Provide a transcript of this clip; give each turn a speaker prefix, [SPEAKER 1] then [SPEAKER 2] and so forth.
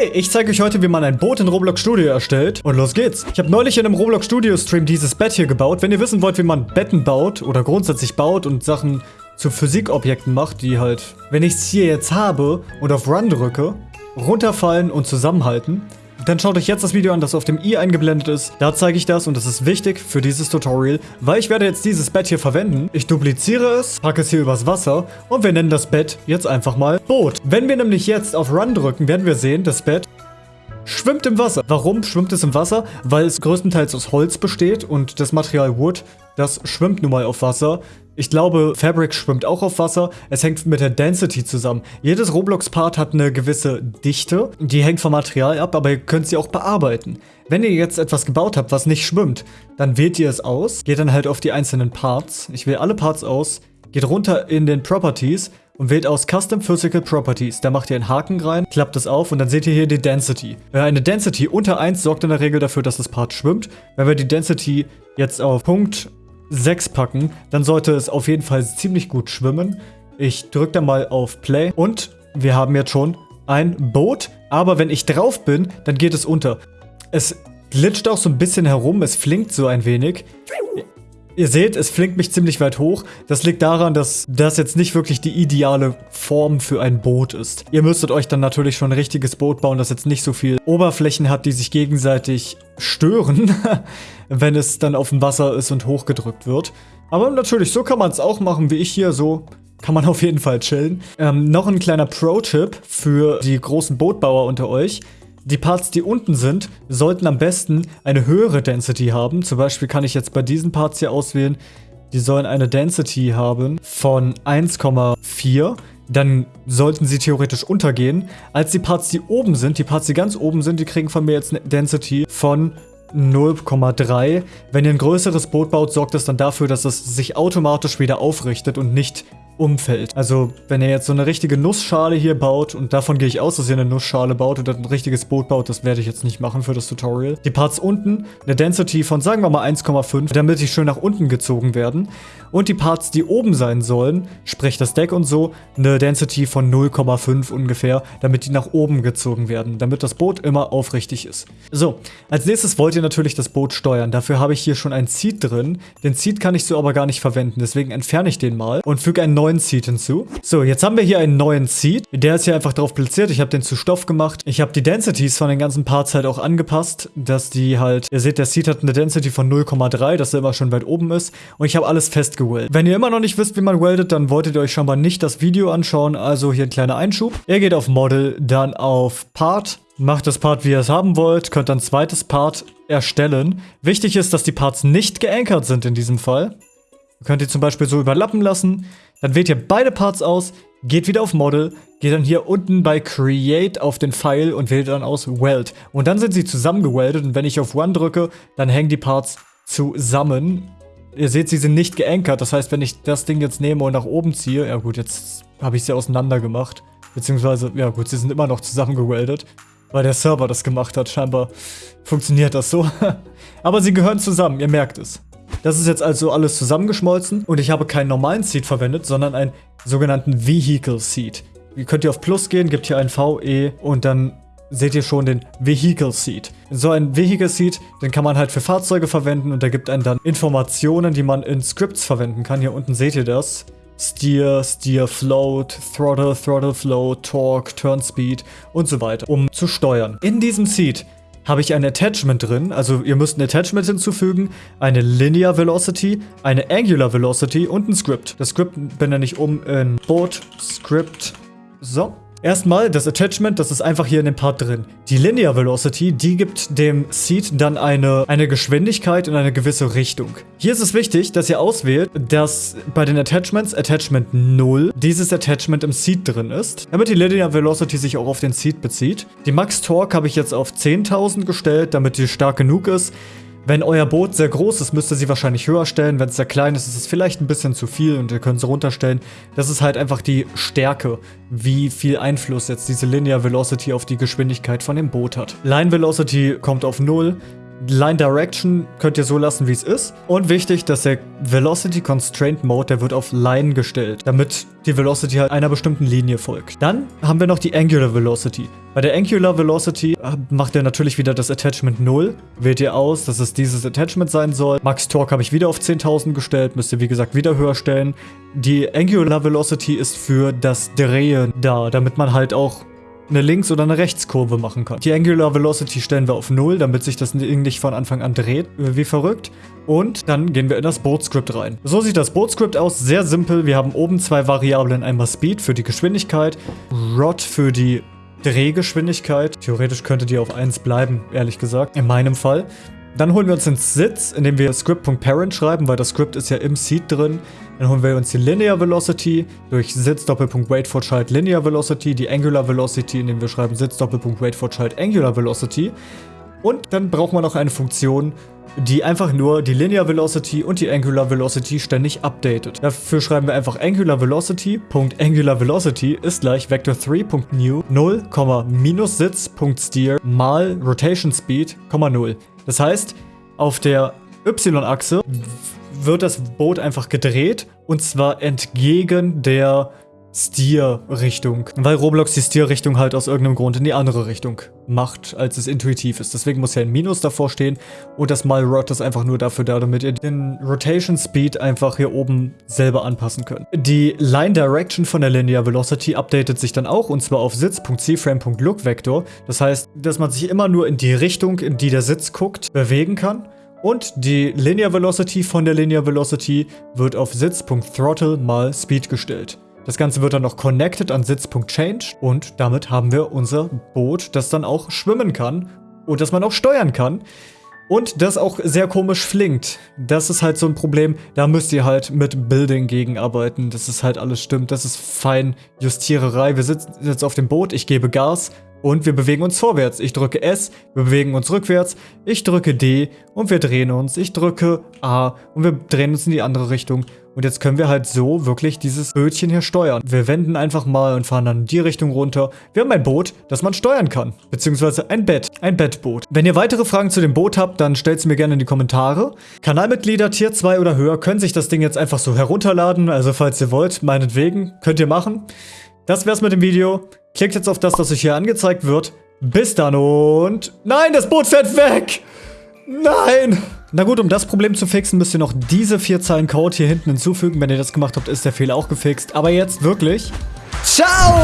[SPEAKER 1] Hey, ich zeige euch heute, wie man ein Boot in Roblox Studio erstellt. Und los geht's. Ich habe neulich in einem Roblox Studio Stream dieses Bett hier gebaut. Wenn ihr wissen wollt, wie man Betten baut oder grundsätzlich baut und Sachen zu Physikobjekten macht, die halt, wenn ich es hier jetzt habe und auf Run drücke, runterfallen und zusammenhalten, dann schaut euch jetzt das Video an, das auf dem i eingeblendet ist. Da zeige ich das und das ist wichtig für dieses Tutorial, weil ich werde jetzt dieses Bett hier verwenden. Ich dupliziere es, packe es hier übers Wasser und wir nennen das Bett jetzt einfach mal Boot. Wenn wir nämlich jetzt auf Run drücken, werden wir sehen, das Bett schwimmt im Wasser. Warum schwimmt es im Wasser? Weil es größtenteils aus Holz besteht und das Material Wood, das schwimmt nun mal auf Wasser. Ich glaube, Fabric schwimmt auch auf Wasser. Es hängt mit der Density zusammen. Jedes Roblox-Part hat eine gewisse Dichte. Die hängt vom Material ab, aber ihr könnt sie auch bearbeiten. Wenn ihr jetzt etwas gebaut habt, was nicht schwimmt, dann wählt ihr es aus, geht dann halt auf die einzelnen Parts. Ich wähle alle Parts aus, geht runter in den Properties und wählt aus Custom Physical Properties. Da macht ihr einen Haken rein, klappt es auf und dann seht ihr hier die Density. Eine Density unter 1 sorgt in der Regel dafür, dass das Part schwimmt. Wenn wir die Density jetzt auf Punkt 6 packen, dann sollte es auf jeden Fall ziemlich gut schwimmen. Ich drücke da mal auf Play und wir haben jetzt schon ein Boot, aber wenn ich drauf bin, dann geht es unter. Es glitscht auch so ein bisschen herum, es flinkt so ein wenig. Ihr seht, es flinkt mich ziemlich weit hoch. Das liegt daran, dass das jetzt nicht wirklich die ideale Form für ein Boot ist. Ihr müsstet euch dann natürlich schon ein richtiges Boot bauen, das jetzt nicht so viel Oberflächen hat, die sich gegenseitig stören, wenn es dann auf dem Wasser ist und hochgedrückt wird. Aber natürlich, so kann man es auch machen, wie ich hier, so kann man auf jeden Fall chillen. Ähm, noch ein kleiner Pro-Tipp für die großen Bootbauer unter euch. Die Parts, die unten sind, sollten am besten eine höhere Density haben. Zum Beispiel kann ich jetzt bei diesen Parts hier auswählen, die sollen eine Density haben von 1,4. Dann sollten sie theoretisch untergehen. Als die Parts, die oben sind, die Parts, die ganz oben sind, die kriegen von mir jetzt eine Density von 0,3. Wenn ihr ein größeres Boot baut, sorgt das dann dafür, dass es sich automatisch wieder aufrichtet und nicht umfällt. Also, wenn ihr jetzt so eine richtige Nussschale hier baut, und davon gehe ich aus, dass ihr eine Nussschale baut oder ein richtiges Boot baut, das werde ich jetzt nicht machen für das Tutorial. Die Parts unten, eine Density von, sagen wir mal 1,5, damit die schön nach unten gezogen werden. Und die Parts, die oben sein sollen, sprich das Deck und so, eine Density von 0,5 ungefähr, damit die nach oben gezogen werden, damit das Boot immer aufrichtig ist. So, als nächstes wollt ihr natürlich das Boot steuern. Dafür habe ich hier schon ein Seed drin. Den Seed kann ich so aber gar nicht verwenden, deswegen entferne ich den mal und füge einen neuen neuen Seed hinzu. So, jetzt haben wir hier einen neuen Seed. Der ist hier einfach drauf platziert. Ich habe den zu Stoff gemacht. Ich habe die Densities von den ganzen Parts halt auch angepasst, dass die halt, ihr seht, der Seed hat eine Density von 0,3, dass er immer schon weit oben ist. Und ich habe alles festgeweldet. Wenn ihr immer noch nicht wisst, wie man weldet, dann wolltet ihr euch schon mal nicht das Video anschauen. Also hier ein kleiner Einschub. Ihr geht auf Model, dann auf Part, macht das Part, wie ihr es haben wollt, könnt dann zweites Part erstellen. Wichtig ist, dass die Parts nicht geankert sind in diesem Fall. Könnt ihr zum Beispiel so überlappen lassen. Dann wählt ihr beide Parts aus, geht wieder auf Model, geht dann hier unten bei Create auf den Pfeil und wählt dann aus Weld. Und dann sind sie zusammengeweldet und wenn ich auf One drücke, dann hängen die Parts zusammen. Ihr seht, sie sind nicht geankert. Das heißt, wenn ich das Ding jetzt nehme und nach oben ziehe, ja gut, jetzt habe ich sie auseinander gemacht. Beziehungsweise, ja gut, sie sind immer noch zusammengeweldet. Weil der Server das gemacht hat. Scheinbar funktioniert das so. Aber sie gehören zusammen, ihr merkt es. Das ist jetzt also alles zusammengeschmolzen und ich habe keinen normalen Seed verwendet, sondern einen sogenannten Vehicle Seed. Ihr könnt ihr auf Plus gehen, gebt hier ein VE und dann seht ihr schon den Vehicle Seed. So ein Vehicle Seed, den kann man halt für Fahrzeuge verwenden und der gibt einen dann Informationen, die man in Scripts verwenden kann. Hier unten seht ihr das. Steer, Steer Float, Throttle, Throttle Float, Torque, Turn Speed und so weiter, um zu steuern. In diesem Seed habe ich ein Attachment drin. Also ihr müsst ein Attachment hinzufügen, eine Linear Velocity, eine Angular Velocity und ein Script. Das Script benenne ich um in Board Script. So. Erstmal das Attachment, das ist einfach hier in dem Part drin. Die Linear Velocity, die gibt dem Seed dann eine, eine Geschwindigkeit in eine gewisse Richtung. Hier ist es wichtig, dass ihr auswählt, dass bei den Attachments Attachment 0 dieses Attachment im Seed drin ist, damit die Linear Velocity sich auch auf den Seed bezieht. Die Max Torque habe ich jetzt auf 10.000 gestellt, damit die stark genug ist. Wenn euer Boot sehr groß ist, müsst ihr sie wahrscheinlich höher stellen. Wenn es sehr klein ist, ist es vielleicht ein bisschen zu viel und ihr könnt sie runterstellen. Das ist halt einfach die Stärke, wie viel Einfluss jetzt diese Linear Velocity auf die Geschwindigkeit von dem Boot hat. Line Velocity kommt auf 0. Line Direction könnt ihr so lassen, wie es ist. Und wichtig, dass der Velocity Constraint Mode, der wird auf Line gestellt, damit die Velocity halt einer bestimmten Linie folgt. Dann haben wir noch die Angular Velocity. Bei der Angular Velocity äh, macht ihr natürlich wieder das Attachment 0. Wählt ihr aus, dass es dieses Attachment sein soll. Max Torque habe ich wieder auf 10.000 gestellt, müsst ihr wie gesagt wieder höher stellen. Die Angular Velocity ist für das Drehen da, damit man halt auch eine Links- oder eine Rechtskurve machen kann. Die Angular Velocity stellen wir auf 0, damit sich das nicht von Anfang an dreht, äh, wie verrückt. Und dann gehen wir in das Boot-Script rein. So sieht das Boot-Script aus, sehr simpel. Wir haben oben zwei Variablen, einmal Speed für die Geschwindigkeit, Rod für die Drehgeschwindigkeit. Theoretisch könnte die auf 1 bleiben, ehrlich gesagt, in meinem Fall. Dann holen wir uns den Sitz, indem wir script.parent schreiben, weil das Script ist ja im Seed drin. Dann holen wir uns die Linear Velocity durch Sitz Doppelpunkt Wait for Child Linear Velocity, die Angular Velocity, indem wir schreiben Sitz Doppelpunkt Wait for Child Angular Velocity. Und dann braucht man noch eine Funktion, die einfach nur die Linear Velocity und die Angular Velocity ständig updatet. Dafür schreiben wir einfach Angular Velocity. Angular Velocity ist gleich Vector3.new 0, minus Sitz.steer mal Rotation Speed, 0. Das heißt, auf der Y-Achse wird das Boot einfach gedreht und zwar entgegen der Steer-Richtung. Weil Roblox die Steer-Richtung halt aus irgendeinem Grund in die andere Richtung macht, als es intuitiv ist. Deswegen muss ja ein Minus davor stehen und das Mal Rot ist einfach nur dafür da, damit ihr den Rotation Speed einfach hier oben selber anpassen könnt. Die Line Direction von der Linear Velocity updatet sich dann auch und zwar auf Sitz.cframe.lookVector. Das heißt, dass man sich immer nur in die Richtung, in die der Sitz guckt, bewegen kann. Und die Linear Velocity von der Linear Velocity wird auf Sitz.throttle mal Speed gestellt. Das Ganze wird dann noch connected an Sitz.change und damit haben wir unser Boot, das dann auch schwimmen kann und das man auch steuern kann. Und das auch sehr komisch flinkt. Das ist halt so ein Problem, da müsst ihr halt mit Building gegenarbeiten, dass es halt alles stimmt. Das ist fein Justiererei. Wir sitzen jetzt auf dem Boot, ich gebe Gas und wir bewegen uns vorwärts. Ich drücke S, wir bewegen uns rückwärts. Ich drücke D und wir drehen uns. Ich drücke A und wir drehen uns in die andere Richtung. Und jetzt können wir halt so wirklich dieses Bötchen hier steuern. Wir wenden einfach mal und fahren dann in die Richtung runter. Wir haben ein Boot, das man steuern kann. Beziehungsweise ein Bett. Ein Bettboot. Wenn ihr weitere Fragen zu dem Boot habt, dann stellt sie mir gerne in die Kommentare. Kanalmitglieder Tier 2 oder höher können sich das Ding jetzt einfach so herunterladen. Also falls ihr wollt, meinetwegen, könnt ihr machen. Das wär's mit dem Video. Klickt jetzt auf das, das euch hier angezeigt wird. Bis dann und... Nein, das Boot fährt weg! Nein! Na gut, um das Problem zu fixen, müsst ihr noch diese vier Zeilen Code hier hinten hinzufügen. Wenn ihr das gemacht habt, ist der Fehler auch gefixt. Aber jetzt wirklich... Ciao!